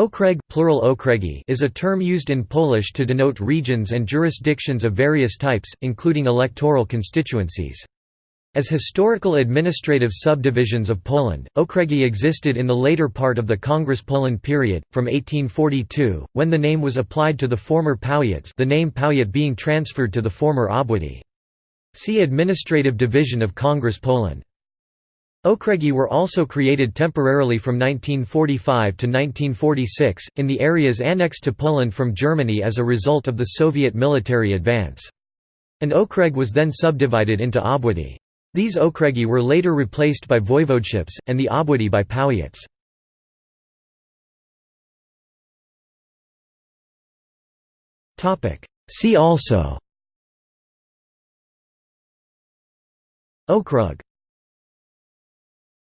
Okreg plural okregi is a term used in Polish to denote regions and jurisdictions of various types, including electoral constituencies. As historical administrative subdivisions of Poland, okregi existed in the later part of the Congress Poland period, from 1842, when the name was applied to the former powiats the name powiat being transferred to the former obwody. See Administrative Division of Congress Poland. Okregi were also created temporarily from 1945 to 1946, in the areas annexed to Poland from Germany as a result of the Soviet military advance. An okreg was then subdivided into obwody. These okregi were later replaced by voivodeships, and the obwody by powiats. See also Okrug